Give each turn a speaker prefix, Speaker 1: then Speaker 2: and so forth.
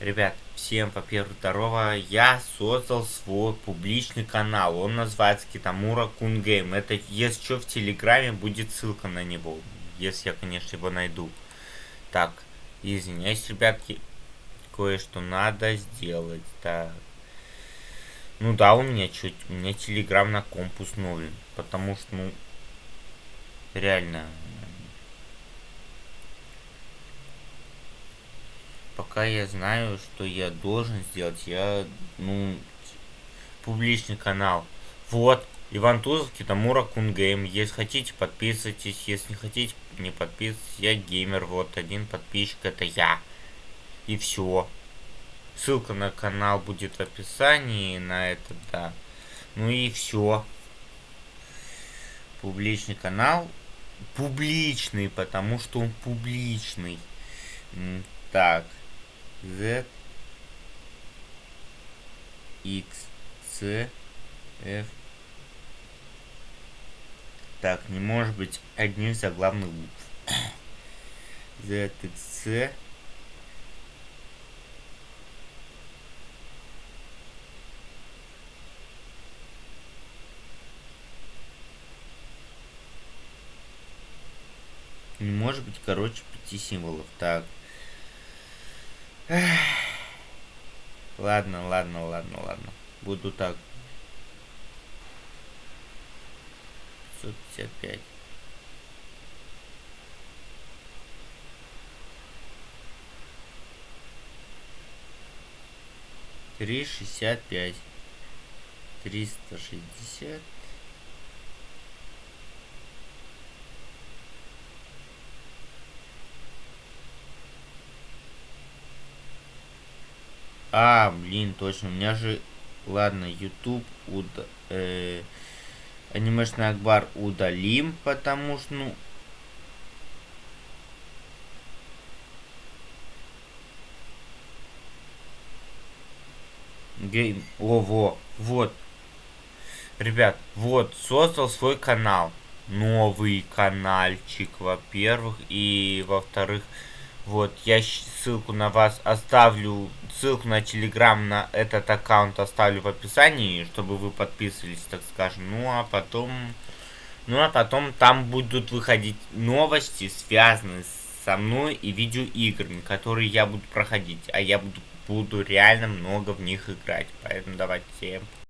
Speaker 1: Ребят, всем, во-первых, здорово. Я создал свой публичный канал. Он называется Китамура Кун Game. Это, если что, в Телеграме будет ссылка на него. Если я, конечно, его найду. Так, извиняюсь, ребятки. Кое-что надо сделать. Так. Ну да, у меня чуть, у меня Телеграм на комп установлен. Потому что, ну, реально, пока я знаю, что я должен сделать, я, ну, публичный канал. Вот, Иван Тузов, Китамура Кун Game. Если хотите, подписывайтесь. Если не хотите, не подписывайтесь. Я геймер, вот, один подписчик, это я. И все. Ссылка на канал будет в описании, на это, да. Ну и все. Публичный канал. Публичный, потому что он публичный. Так. Z X C F Так, не может быть одних заглавных букв. Z X C Не может быть, короче, пяти символов. Так. Ладно, ладно, ладно, ладно. Буду так. 555. Три шестьдесят пять. Триста шестьдесят. А, блин, точно, у меня же... Ладно, YouTube уд... Э, анимешный Акбар удалим, потому что, ну... Гейм... О, во, вот. Ребят, вот, создал свой канал. Новый каналчик, во-первых. И, во-вторых, вот, я ссылку на вас оставлю, ссылку на телеграм на этот аккаунт оставлю в описании, чтобы вы подписывались, так скажем. Ну, а потом... Ну, а потом там будут выходить новости, связанные со мной и видеоиграми, которые я буду проходить. А я буду, буду реально много в них играть. Поэтому давайте